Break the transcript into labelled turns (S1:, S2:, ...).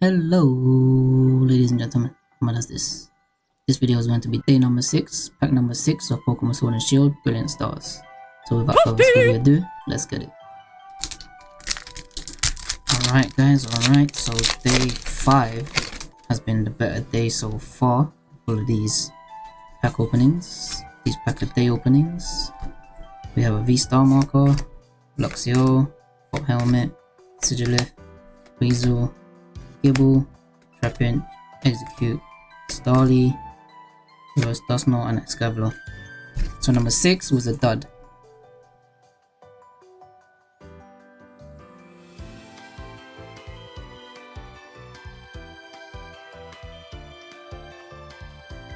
S1: Hello, ladies and gentlemen. What is this? This video is going to be day number 6, pack number 6 of Pokemon Sword and Shield Brilliant Stars. So without further ado, let's get it. Alright guys, alright, so day 5 has been the better day so far. All of these pack openings, these pack of day openings. We have a V-Star marker, Luxio, Pop Helmet, Sigilyph, Weasel, Gible, Trapinch, Exeggcute, Starly, Reverse Dusknoir, and Escavalier. So number 6 was a dud.